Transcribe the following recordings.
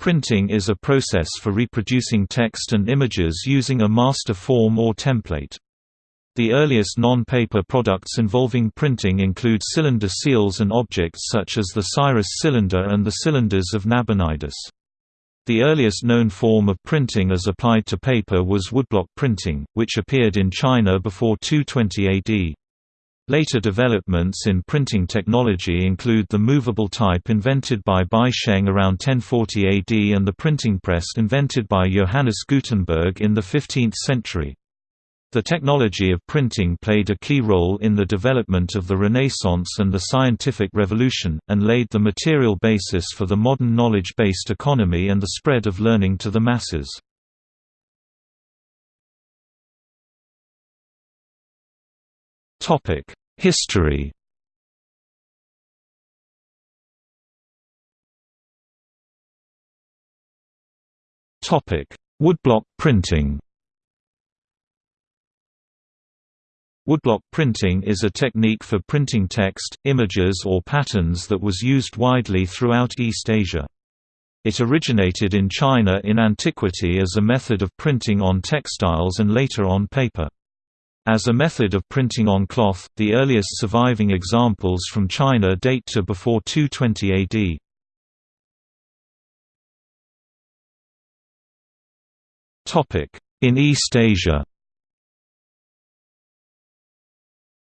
Printing is a process for reproducing text and images using a master form or template. The earliest non-paper products involving printing include cylinder seals and objects such as the Cyrus cylinder and the cylinders of Nabonidus. The earliest known form of printing as applied to paper was woodblock printing, which appeared in China before 220 AD. Later developments in printing technology include the movable type invented by Bai Sheng around 1040 AD and the printing press invented by Johannes Gutenberg in the 15th century. The technology of printing played a key role in the development of the Renaissance and the scientific revolution, and laid the material basis for the modern knowledge-based economy and the spread of learning to the masses. Topic: History Topic: Woodblock printing. Woodblock printing is a technique for printing text, images or patterns that was used widely throughout East Asia. It originated in China in antiquity as a method of printing on textiles and later on paper. As a method of printing on cloth, the earliest surviving examples from China date to before 220 AD. In East Asia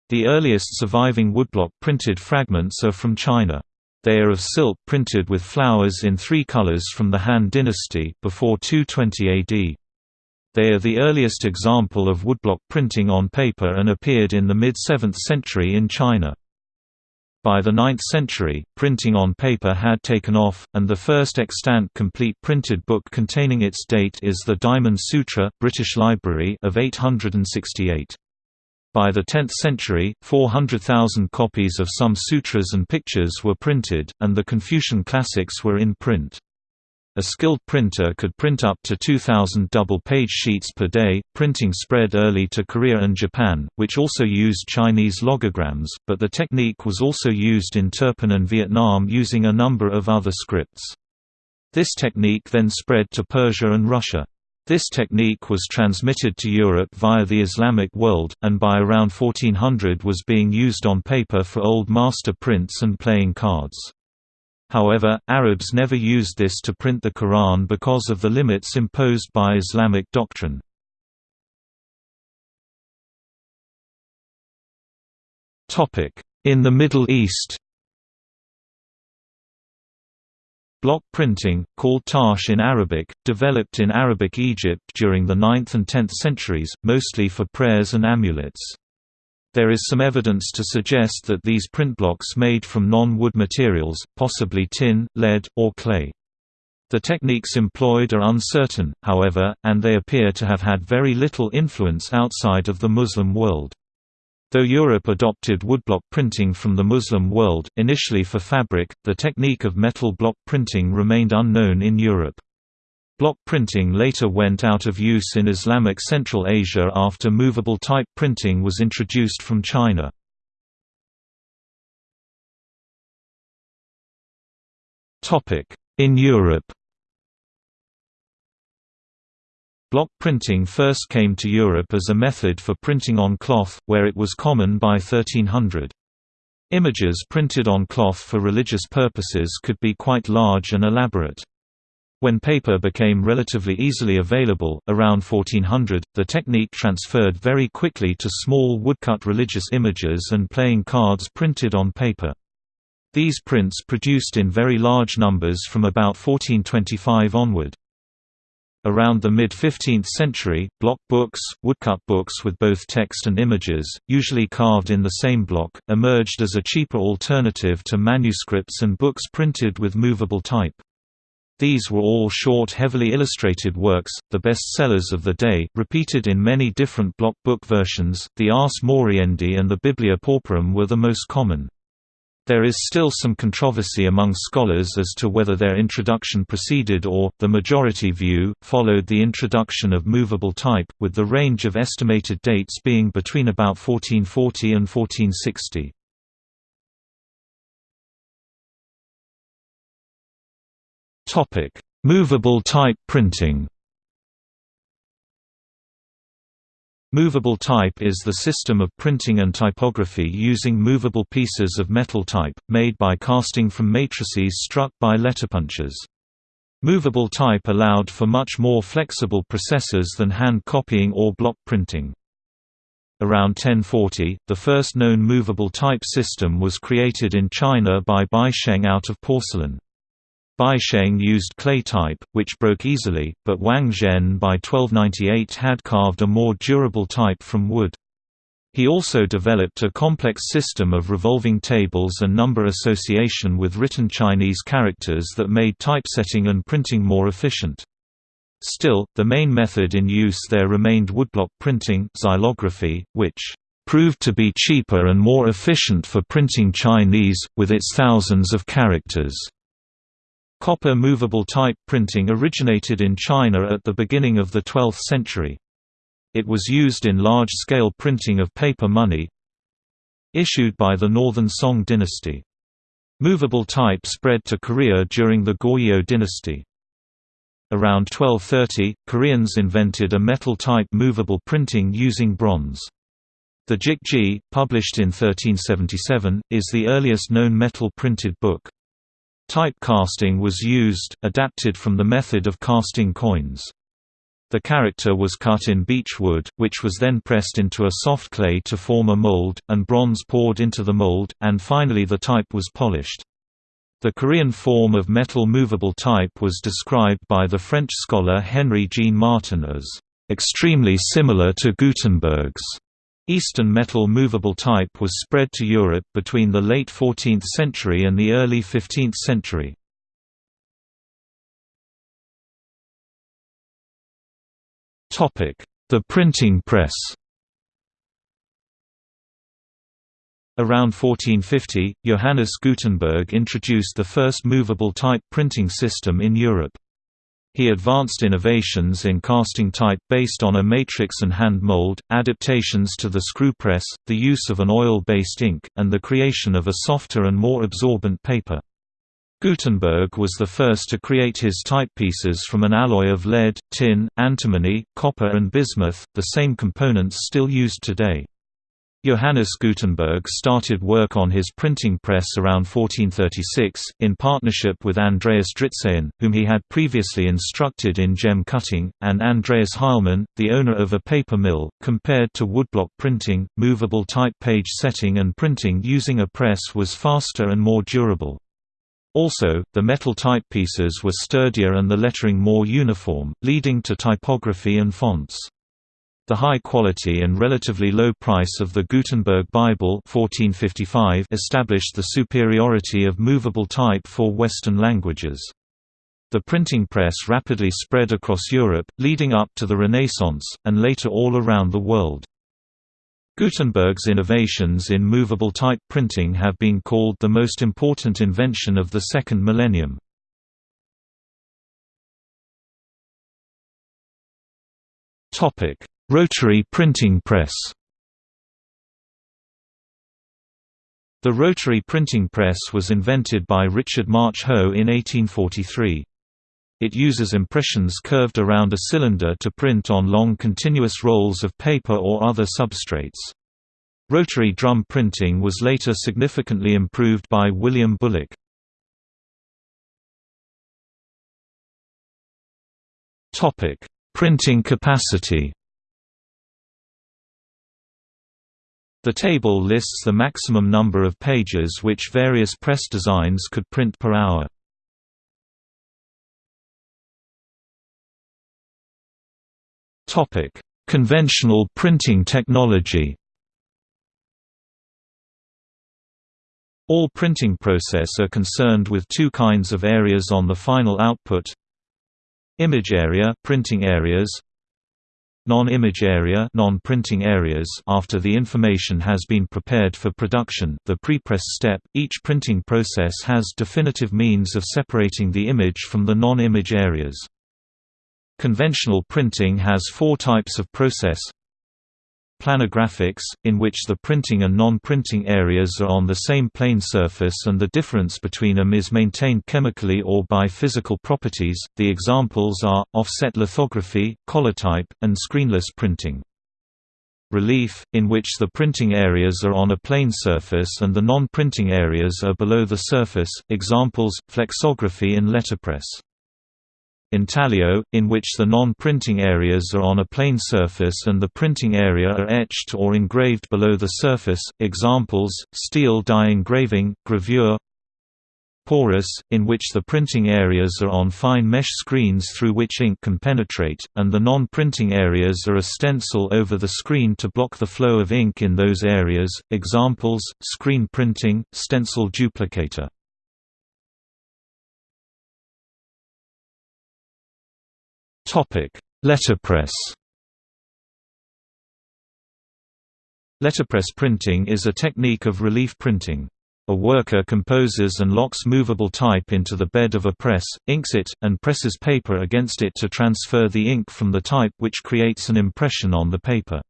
The earliest surviving woodblock printed fragments are from China. They are of silk printed with flowers in three colors from the Han dynasty before 220 AD. They are the earliest example of woodblock printing on paper and appeared in the mid-7th century in China. By the 9th century, printing on paper had taken off, and the first extant complete printed book containing its date is the Diamond Sutra British Library of 868. By the 10th century, 400,000 copies of some sutras and pictures were printed, and the Confucian classics were in print. A skilled printer could print up to 2,000 double-page sheets per day. Printing spread early to Korea and Japan, which also used Chinese logograms, but the technique was also used in Turpan and Vietnam using a number of other scripts. This technique then spread to Persia and Russia. This technique was transmitted to Europe via the Islamic world, and by around 1400 was being used on paper for old master prints and playing cards. However, Arabs never used this to print the Quran because of the limits imposed by Islamic doctrine. In the Middle East Block printing, called Tash in Arabic, developed in Arabic Egypt during the 9th and 10th centuries, mostly for prayers and amulets. There is some evidence to suggest that these print blocks made from non-wood materials, possibly tin, lead, or clay. The techniques employed are uncertain, however, and they appear to have had very little influence outside of the Muslim world. Though Europe adopted woodblock printing from the Muslim world, initially for fabric, the technique of metal block printing remained unknown in Europe. Block printing later went out of use in Islamic Central Asia after movable type printing was introduced from China. In Europe Block printing first came to Europe as a method for printing on cloth, where it was common by 1300. Images printed on cloth for religious purposes could be quite large and elaborate. When paper became relatively easily available, around 1400, the technique transferred very quickly to small woodcut religious images and playing cards printed on paper. These prints produced in very large numbers from about 1425 onward. Around the mid-15th century, block books, woodcut books with both text and images, usually carved in the same block, emerged as a cheaper alternative to manuscripts and books printed with movable type. These were all short heavily illustrated works, the best sellers of the day, repeated in many different block book versions, the Ars Moriendi and the Biblia Pauperum were the most common. There is still some controversy among scholars as to whether their introduction preceded or, the majority view, followed the introduction of movable type, with the range of estimated dates being between about 1440 and 1460. Movable type printing Movable type is the system of printing and typography using movable pieces of metal type, made by casting from matrices struck by letterpunchers. Movable type allowed for much more flexible processes than hand copying or block printing. Around 1040, the first known movable type system was created in China by Bai Sheng out of porcelain. Bai Sheng used clay type, which broke easily, but Wang Zhen by 1298 had carved a more durable type from wood. He also developed a complex system of revolving tables and number association with written Chinese characters that made typesetting and printing more efficient. Still, the main method in use there remained woodblock printing xylography, which proved to be cheaper and more efficient for printing Chinese, with its thousands of characters. Copper movable type printing originated in China at the beginning of the 12th century. It was used in large-scale printing of paper money issued by the Northern Song dynasty. Movable type spread to Korea during the Goryeo dynasty. Around 1230, Koreans invented a metal-type movable printing using bronze. The Jikji, published in 1377, is the earliest known metal printed book. Type casting was used, adapted from the method of casting coins. The character was cut in beech wood, which was then pressed into a soft clay to form a mold, and bronze poured into the mold, and finally the type was polished. The Korean form of metal movable type was described by the French scholar Henri-Jean Martin as extremely similar to Gutenberg's. Eastern metal movable type was spread to Europe between the late 14th century and the early 15th century. The printing press Around 1450, Johannes Gutenberg introduced the first movable type printing system in Europe. He advanced innovations in casting type based on a matrix and hand mold, adaptations to the screw press, the use of an oil-based ink, and the creation of a softer and more absorbent paper. Gutenberg was the first to create his typepieces from an alloy of lead, tin, antimony, copper and bismuth, the same components still used today. Johannes Gutenberg started work on his printing press around 1436, in partnership with Andreas Dritzehn, whom he had previously instructed in gem cutting, and Andreas Heilmann, the owner of a paper mill. Compared to woodblock printing, movable type page setting and printing using a press was faster and more durable. Also, the metal typepieces were sturdier and the lettering more uniform, leading to typography and fonts. The high quality and relatively low price of the Gutenberg Bible 1455 established the superiority of movable type for Western languages. The printing press rapidly spread across Europe, leading up to the Renaissance, and later all around the world. Gutenberg's innovations in movable type printing have been called the most important invention of the second millennium. Topic: Rotary printing press The rotary printing press was invented by Richard March Hoe in 1843. It uses impressions curved around a cylinder to print on long continuous rolls of paper or other substrates. Rotary drum printing was later significantly improved by William Bullock. Printing capacity The table lists the maximum number of pages which various press designs could print per hour. Topic: Conventional printing technology. All printing process are concerned with two kinds of areas on the final output. Image area, printing areas, Non-image area non-printing areas after the information has been prepared for production the prepress step, each printing process has definitive means of separating the image from the non-image areas. Conventional printing has four types of process planographics, in which the printing and non-printing areas are on the same plane surface and the difference between them is maintained chemically or by physical properties. The examples are, offset lithography, collotype, and screenless printing. Relief, in which the printing areas are on a plane surface and the non-printing areas are below the surface, examples, flexography and letterpress. Intaglio, in which the non-printing areas are on a plane surface and the printing area are etched or engraved below the surface, examples, steel die engraving, gravure porous, in which the printing areas are on fine mesh screens through which ink can penetrate, and the non-printing areas are a stencil over the screen to block the flow of ink in those areas, examples, screen printing, stencil duplicator. Letterpress Letterpress printing is a technique of relief printing. A worker composes and locks movable type into the bed of a press, inks it, and presses paper against it to transfer the ink from the type which creates an impression on the paper.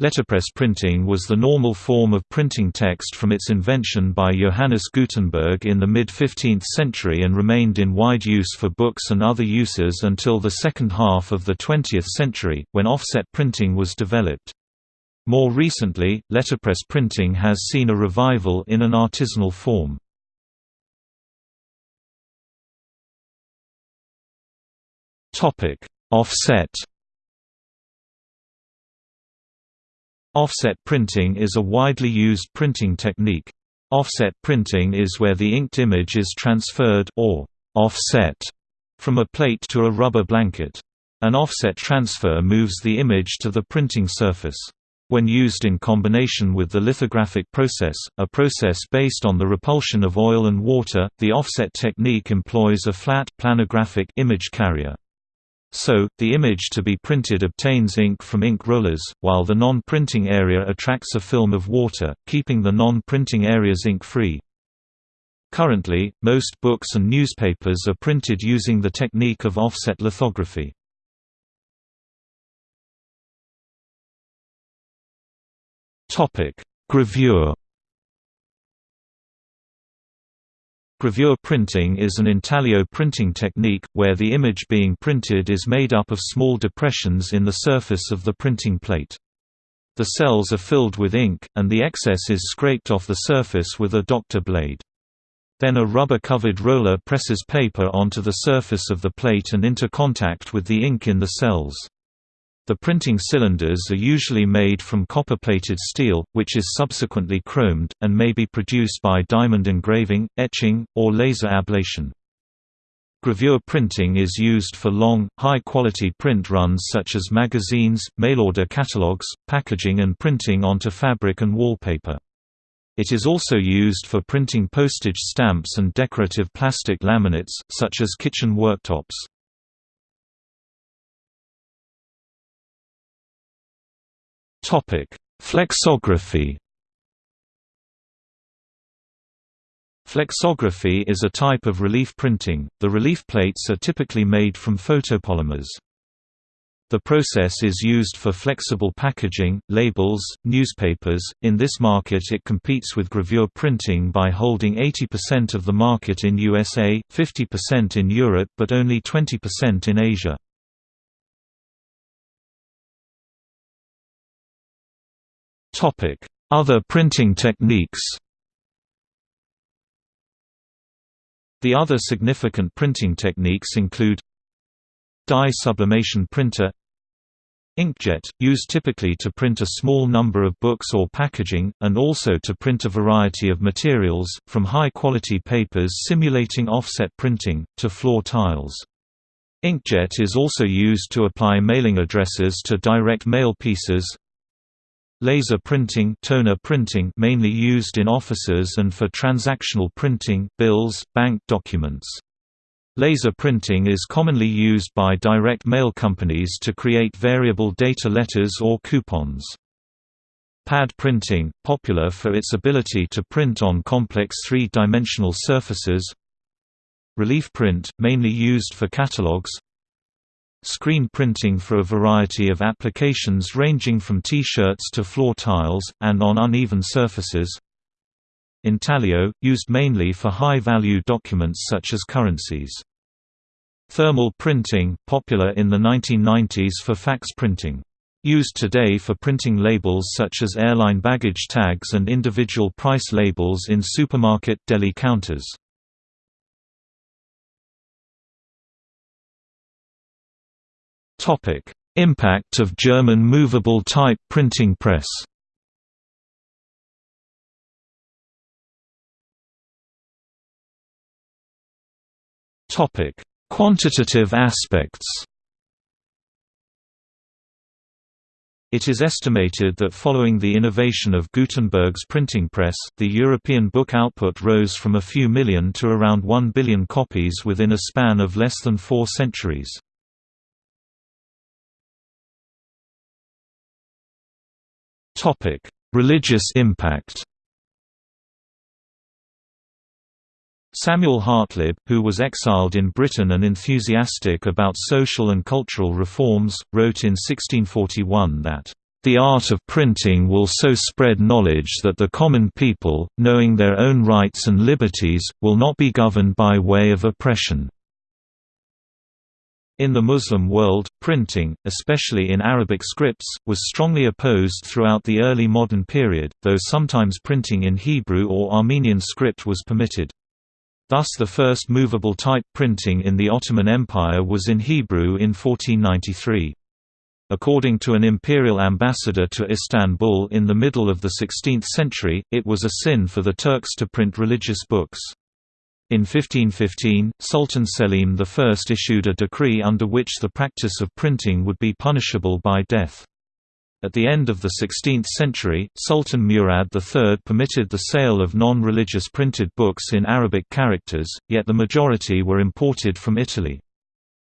Letterpress printing was the normal form of printing text from its invention by Johannes Gutenberg in the mid-15th century and remained in wide use for books and other uses until the second half of the 20th century, when offset printing was developed. More recently, letterpress printing has seen a revival in an artisanal form. Offset Offset printing is a widely used printing technique. Offset printing is where the inked image is transferred or offset from a plate to a rubber blanket. An offset transfer moves the image to the printing surface. When used in combination with the lithographic process, a process based on the repulsion of oil and water, the offset technique employs a flat planographic image carrier. So, the image to be printed obtains ink from ink rollers, while the non-printing area attracts a film of water, keeping the non-printing areas ink-free. Currently, most books and newspapers are printed using the technique of offset lithography. Gravure Gravure printing is an intaglio printing technique, where the image being printed is made up of small depressions in the surface of the printing plate. The cells are filled with ink, and the excess is scraped off the surface with a doctor blade. Then a rubber-covered roller presses paper onto the surface of the plate and into contact with the ink in the cells. The printing cylinders are usually made from copper-plated steel, which is subsequently chromed, and may be produced by diamond engraving, etching, or laser ablation. Gravure printing is used for long, high-quality print runs such as magazines, mail-order catalogs, packaging and printing onto fabric and wallpaper. It is also used for printing postage stamps and decorative plastic laminates, such as kitchen worktops. Flexography. Flexography is a type of relief printing. The relief plates are typically made from photopolymers. The process is used for flexible packaging, labels, newspapers. In this market, it competes with gravure printing by holding 80% of the market in USA, 50% in Europe, but only 20% in Asia. Other printing techniques The other significant printing techniques include Dye sublimation printer Inkjet, used typically to print a small number of books or packaging, and also to print a variety of materials, from high-quality papers simulating offset printing, to floor tiles. Inkjet is also used to apply mailing addresses to direct mail pieces, Laser printing, toner printing mainly used in offices and for transactional printing, bills, bank documents. Laser printing is commonly used by direct mail companies to create variable data letters or coupons. Pad printing, popular for its ability to print on complex three-dimensional surfaces. Relief print, mainly used for catalogs. Screen printing for a variety of applications ranging from T-shirts to floor tiles, and on uneven surfaces. Intaglio, used mainly for high-value documents such as currencies. Thermal printing, popular in the 1990s for fax printing. Used today for printing labels such as airline baggage tags and individual price labels in supermarket deli counters. Impact of German movable type printing press Topic: Quantitative aspects. It is estimated that following the innovation of Gutenberg's printing press, the European book output rose from a few million to around 1 billion copies within a span of less than four centuries. Religious impact Samuel Hartlib, who was exiled in Britain and enthusiastic about social and cultural reforms, wrote in 1641 that, "...the art of printing will so spread knowledge that the common people, knowing their own rights and liberties, will not be governed by way of oppression." In the Muslim world, printing, especially in Arabic scripts, was strongly opposed throughout the early modern period, though sometimes printing in Hebrew or Armenian script was permitted. Thus the first movable type printing in the Ottoman Empire was in Hebrew in 1493. According to an imperial ambassador to Istanbul in the middle of the 16th century, it was a sin for the Turks to print religious books. In 1515, Sultan Selim I issued a decree under which the practice of printing would be punishable by death. At the end of the 16th century, Sultan Murad III permitted the sale of non-religious printed books in Arabic characters, yet the majority were imported from Italy.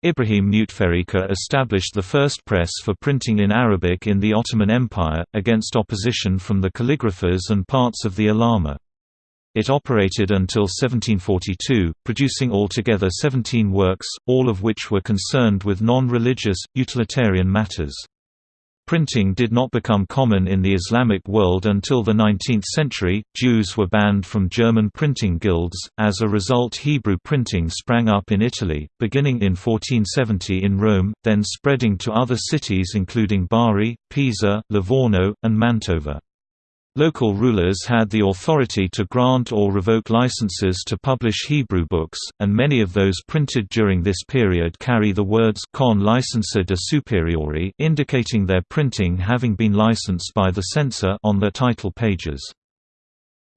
Ibrahim Müteferrika established the first press for printing in Arabic in the Ottoman Empire, against opposition from the calligraphers and parts of the Ulama. It operated until 1742, producing altogether 17 works, all of which were concerned with non-religious, utilitarian matters. Printing did not become common in the Islamic world until the 19th century. Jews were banned from German printing guilds. As a result, Hebrew printing sprang up in Italy, beginning in 1470 in Rome, then spreading to other cities including Bari, Pisa, Livorno, and Mantova. Local rulers had the authority to grant or revoke licenses to publish Hebrew books, and many of those printed during this period carry the words con licenza de superiori indicating their printing having been licensed by the censor on their title pages.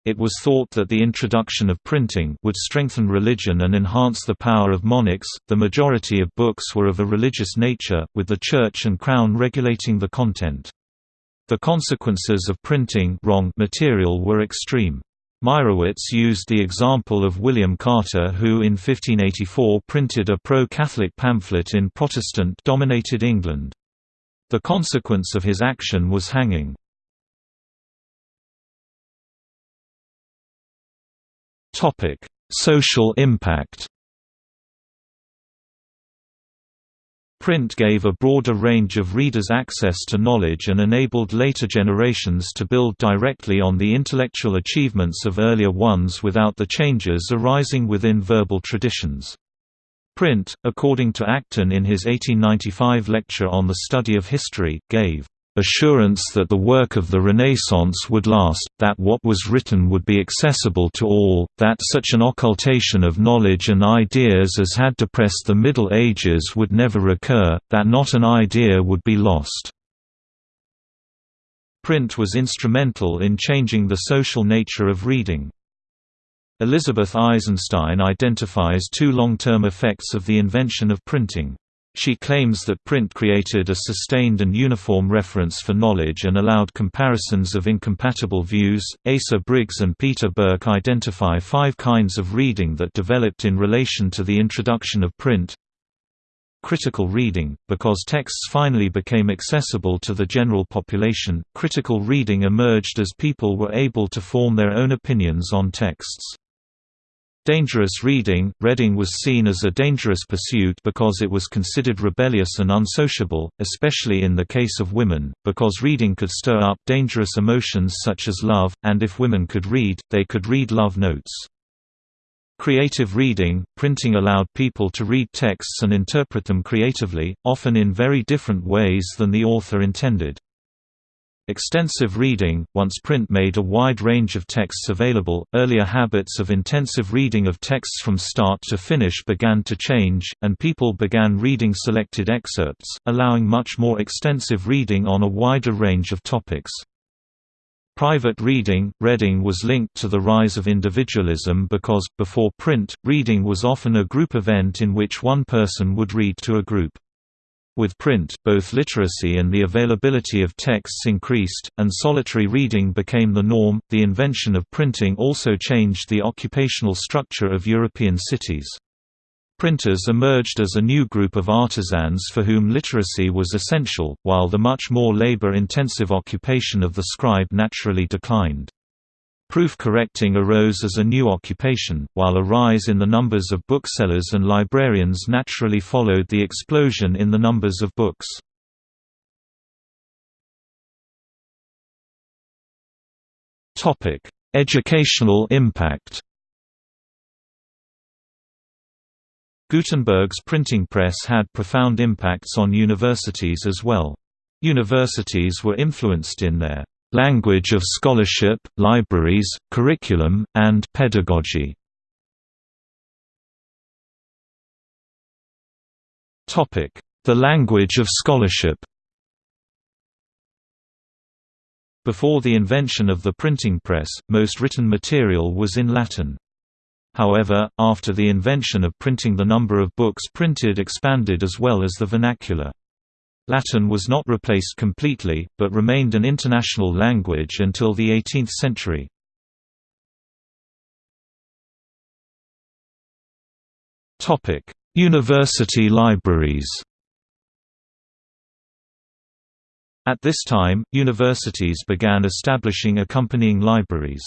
It was thought that the introduction of printing would strengthen religion and enhance the power of monarchs. The majority of books were of a religious nature, with the church and crown regulating the content. The consequences of printing wrong material were extreme. Meyrowitz used the example of William Carter who in 1584 printed a pro-Catholic pamphlet in Protestant-dominated England. The consequence of his action was hanging. Social impact Print gave a broader range of readers access to knowledge and enabled later generations to build directly on the intellectual achievements of earlier ones without the changes arising within verbal traditions. Print, according to Acton in his 1895 lecture on the study of history, gave assurance that the work of the Renaissance would last, that what was written would be accessible to all, that such an occultation of knowledge and ideas as had depressed the Middle Ages would never recur, that not an idea would be lost. Print was instrumental in changing the social nature of reading. Elizabeth Eisenstein identifies two long-term effects of the invention of printing. She claims that print created a sustained and uniform reference for knowledge and allowed comparisons of incompatible views. Asa Briggs and Peter Burke identify five kinds of reading that developed in relation to the introduction of print. Critical reading Because texts finally became accessible to the general population, critical reading emerged as people were able to form their own opinions on texts. Dangerous reading – Reading was seen as a dangerous pursuit because it was considered rebellious and unsociable, especially in the case of women, because reading could stir up dangerous emotions such as love, and if women could read, they could read love notes. Creative reading – Printing allowed people to read texts and interpret them creatively, often in very different ways than the author intended. Extensive reading, once print made a wide range of texts available, earlier habits of intensive reading of texts from start to finish began to change, and people began reading selected excerpts, allowing much more extensive reading on a wider range of topics. Private reading reading was linked to the rise of individualism because, before print, reading was often a group event in which one person would read to a group. With print, both literacy and the availability of texts increased, and solitary reading became the norm. The invention of printing also changed the occupational structure of European cities. Printers emerged as a new group of artisans for whom literacy was essential, while the much more labor-intensive occupation of the scribe naturally declined. Proof correcting arose as a new occupation, while a rise in the numbers of booksellers and librarians naturally followed the explosion in the numbers of books. Educational impact Gutenberg's printing press had profound impacts on universities as well. Universities were influenced in their language of scholarship, libraries, curriculum, and pedagogy. The language of scholarship Before the invention of the printing press, most written material was in Latin. However, after the invention of printing the number of books printed expanded as well as the vernacular. Latin was not replaced completely, but remained an international language until the 18th century. University libraries At this time, universities began establishing accompanying libraries.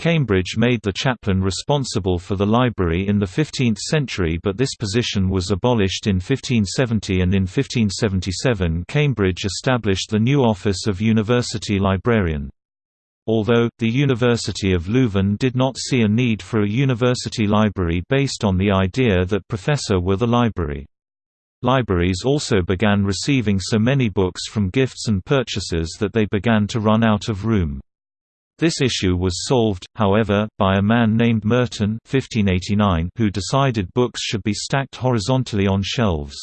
Cambridge made the chaplain responsible for the library in the 15th century but this position was abolished in 1570 and in 1577 Cambridge established the new office of university librarian. Although, the University of Leuven did not see a need for a university library based on the idea that professor were the library. Libraries also began receiving so many books from gifts and purchases that they began to run out of room. This issue was solved, however, by a man named Merton 1589 who decided books should be stacked horizontally on shelves.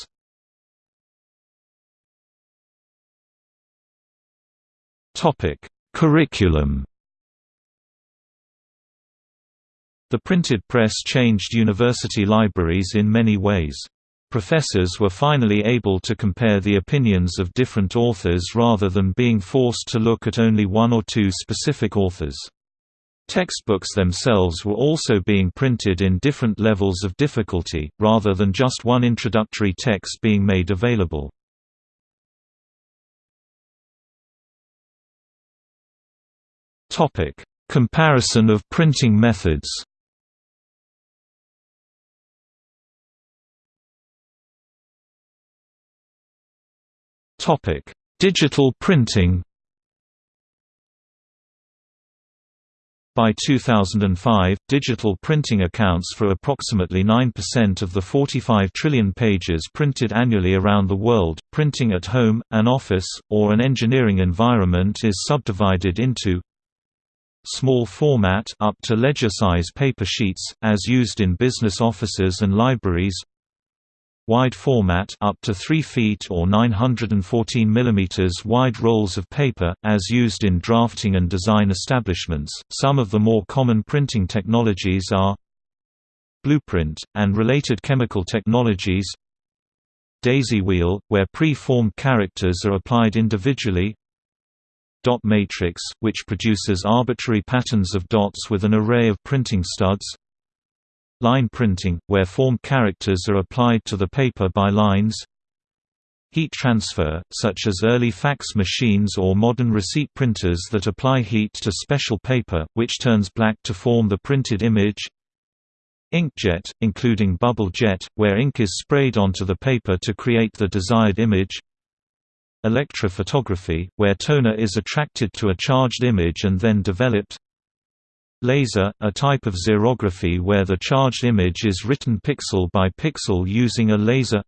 Curriculum The printed press changed university libraries in many ways. Professors were finally able to compare the opinions of different authors rather than being forced to look at only one or two specific authors. Textbooks themselves were also being printed in different levels of difficulty, rather than just one introductory text being made available. Comparison of printing methods Topic: Digital printing. By 2005, digital printing accounts for approximately 9% of the 45 trillion pages printed annually around the world. Printing at home, an office, or an engineering environment is subdivided into small format up to ledger-size paper sheets, as used in business offices and libraries wide format up to 3 feet or 914 mm wide rolls of paper, as used in drafting and design establishments. Some of the more common printing technologies are blueprint, and related chemical technologies. Daisy wheel, where pre-formed characters are applied individually. Dot matrix, which produces arbitrary patterns of dots with an array of printing studs line printing, where formed characters are applied to the paper by lines. Heat transfer, such as early fax machines or modern receipt printers that apply heat to special paper, which turns black to form the printed image. Inkjet, including bubble jet, where ink is sprayed onto the paper to create the desired image. Electrophotography, where toner is attracted to a charged image and then developed Laser, a type of xerography where the charged image is written pixel by pixel using a laser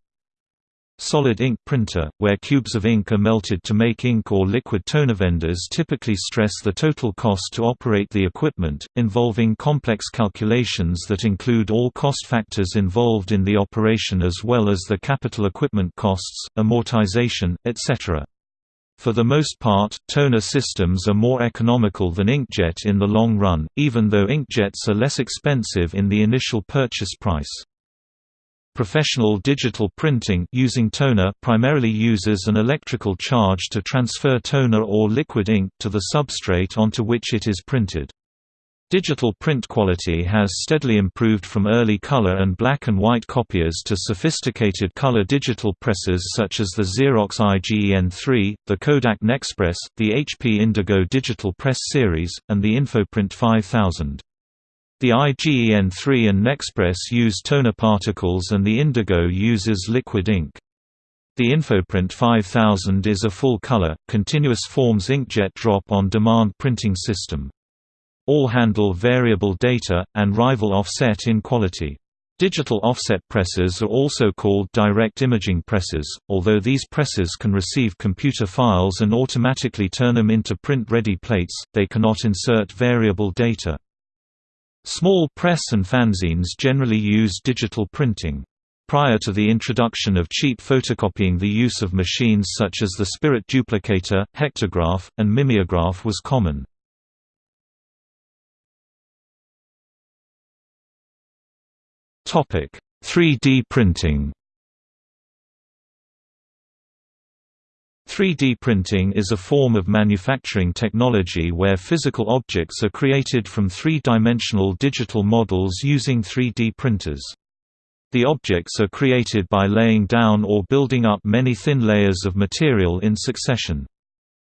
Solid ink printer, where cubes of ink are melted to make ink or liquid toner. Vendors typically stress the total cost to operate the equipment, involving complex calculations that include all cost factors involved in the operation as well as the capital equipment costs, amortization, etc. For the most part, toner systems are more economical than inkjet in the long run, even though inkjets are less expensive in the initial purchase price. Professional digital printing using toner primarily uses an electrical charge to transfer toner or liquid ink to the substrate onto which it is printed. Digital print quality has steadily improved from early color and black and white copiers to sophisticated color digital presses such as the Xerox IGEN3, the Kodak Nexpress, the HP Indigo digital press series, and the InfoPrint 5000. The IGEN3 and Nexpress use toner particles and the Indigo uses liquid ink. The InfoPrint 5000 is a full-color, continuous forms inkjet drop-on-demand printing system. All handle variable data, and rival offset in quality. Digital offset presses are also called direct imaging presses, although these presses can receive computer files and automatically turn them into print-ready plates, they cannot insert variable data. Small press and fanzines generally use digital printing. Prior to the introduction of cheap photocopying the use of machines such as the spirit duplicator, hectograph, and mimeograph was common. Topic: 3D printing. 3D printing is a form of manufacturing technology where physical objects are created from three-dimensional digital models using 3D printers. The objects are created by laying down or building up many thin layers of material in succession.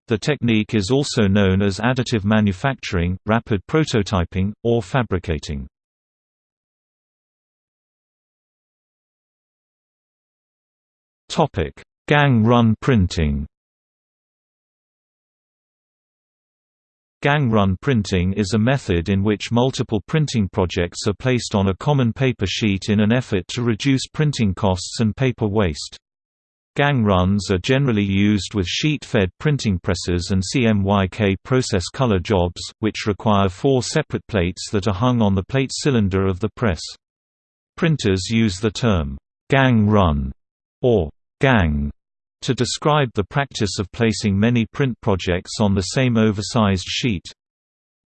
The technique is also known as additive manufacturing, rapid prototyping, or fabricating. Gang run printing Gang run printing is a method in which multiple printing projects are placed on a common paper sheet in an effort to reduce printing costs and paper waste. Gang runs are generally used with sheet-fed printing presses and CMYK process color jobs, which require four separate plates that are hung on the plate cylinder of the press. Printers use the term, gang run, or gang to describe the practice of placing many print projects on the same oversized sheet.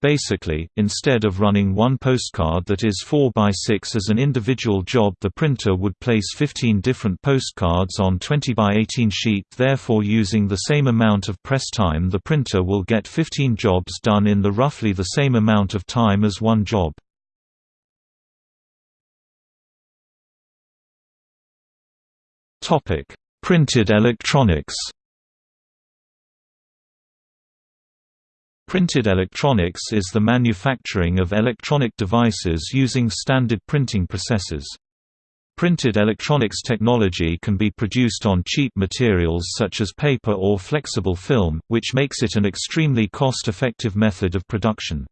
Basically, instead of running one postcard that is 4 by 6 as an individual job the printer would place 15 different postcards on 20 by 18 sheet therefore using the same amount of press time the printer will get 15 jobs done in the roughly the same amount of time as one job. Topic: Printed electronics. Printed electronics is the manufacturing of electronic devices using standard printing processes. Printed electronics technology can be produced on cheap materials such as paper or flexible film, which makes it an extremely cost-effective method of production.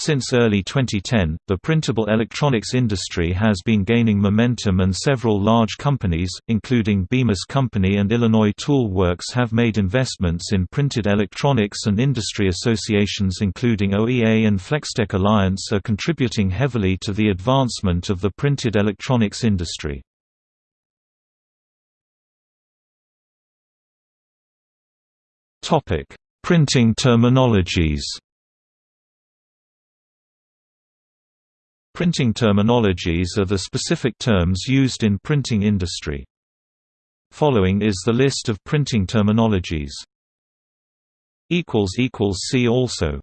Since early 2010, the printable electronics industry has been gaining momentum and several large companies, including Bemis Company and Illinois Tool Works have made investments in printed electronics and industry associations including OEA and Flextech Alliance are contributing heavily to the advancement of the printed electronics industry. Printing terminologies Printing terminologies are the specific terms used in printing industry. Following is the list of printing terminologies. See also